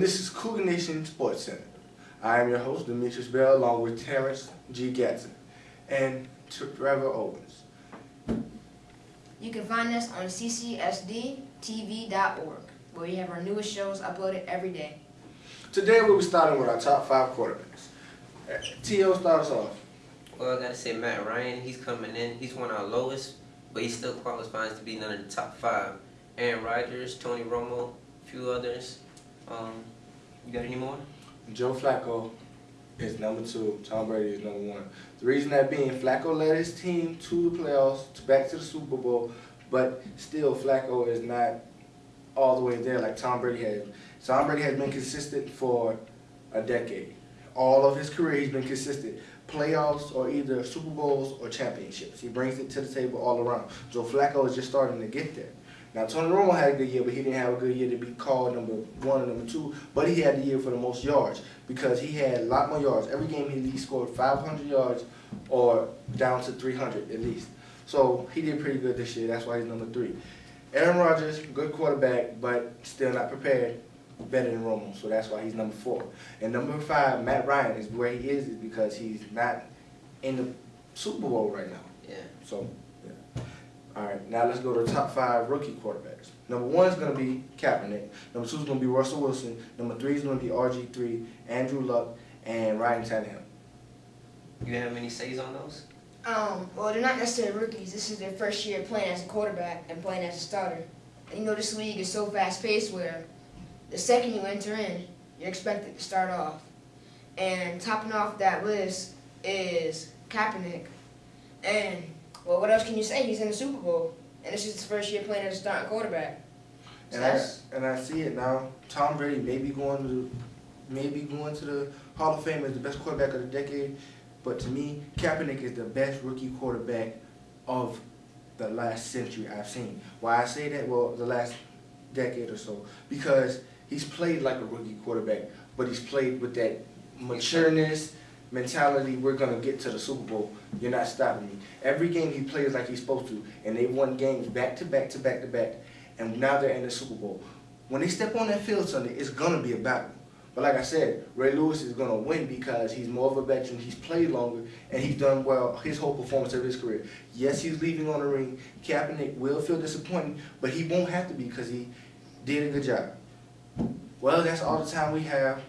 this is Cougar Nation Sports Center. I am your host, Demetrius Bell, along with Terrence G. Gatson and Trevor Owens. You can find us on ccsdtv.org, where we have our newest shows uploaded every day. Today we'll be starting with our top five quarterbacks. T.O. start us off. Well, I gotta say Matt Ryan, he's coming in. He's one of our lowest, but he still qualifies to be none of the top five. Aaron Rodgers, Tony Romo, a few others. Um, you got any more? Joe Flacco is number two. Tom Brady is number one. The reason that being, Flacco led his team to the playoffs, to back to the Super Bowl, but still Flacco is not all the way there like Tom Brady has. Tom Brady has been consistent for a decade. All of his career, he's been consistent. Playoffs or either Super Bowls or championships. He brings it to the table all around. Joe Flacco is just starting to get there. Now, Tony Romo had a good year, but he didn't have a good year to be called number one or number two. But he had the year for the most yards because he had a lot more yards. Every game he at least scored 500 yards or down to 300 at least. So he did pretty good this year. That's why he's number three. Aaron Rodgers, good quarterback, but still not prepared. Better than Romo, so that's why he's number four. And number five, Matt Ryan is where he is, is because he's not in the Super Bowl right now. Yeah. So, yeah. All right, now let's go to the top five rookie quarterbacks. Number one is going to be Kaepernick. Number two is going to be Russell Wilson. Number three is going to be RG3, Andrew Luck, and Ryan Tannehill. You have any says on those? Um, well, they're not necessarily rookies. This is their first year playing as a quarterback and playing as a starter. And you know, this league is so fast-paced where the second you enter in, you're expected to start off. And topping off that list is Kaepernick. And, well, what else can you say? He's in the Super Bowl. And this is his first year playing as a starting quarterback. So And I, and I see it now. Tom Brady may be going to maybe going to the Hall of Fame as the best quarterback of the decade. But to me, Kaepernick is the best rookie quarterback of the last century I've seen. Why I say that? Well, the last decade or so. Because he's played like a rookie quarterback, but he's played with that matureness, mentality, we're going to get to the Super Bowl. You're not stopping me. Every game he plays like he's supposed to, and they won games back to back to back to back, and now they're in the Super Bowl. When they step on that field Sunday, it's going to be a battle. But like I said, Ray Lewis is going to win because he's more of a veteran, he's played longer, and he's done well his whole performance of his career. Yes, he's leaving on the ring. Kaepernick will feel disappointed, but he won't have to be because he did a good job. Well, that's all the time we have.